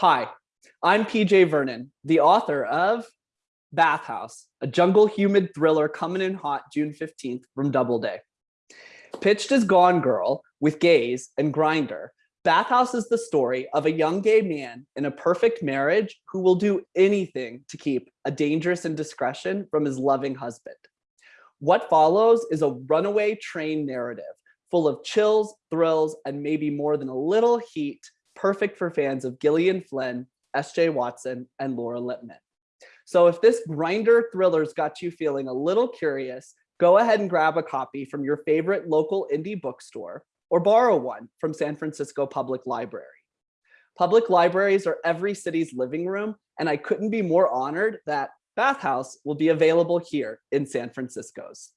Hi, I'm PJ Vernon, the author of Bath Haus, a jungle humid thriller coming in hot June 15th from Doubleday. Pitched as Gone Girl with Gays and Grindr, Bath Haus is the story of a young gay man in a perfect marriage who will do anything to keep a dangerous indiscretion from his loving husband. What follows is a runaway train narrative full of chills, thrills, and maybe more than a little heat, perfect for fans of Gillian Flynn, S.J. Watson, and Laura Lippman. So if this Grindr thrillers got you feeling a little curious, go ahead and grab a copy from your favorite local indie bookstore or borrow one from San Francisco Public Library. Public libraries are every city's living room, and I couldn't be more honored that Bath Haus will be available here in San Francisco's.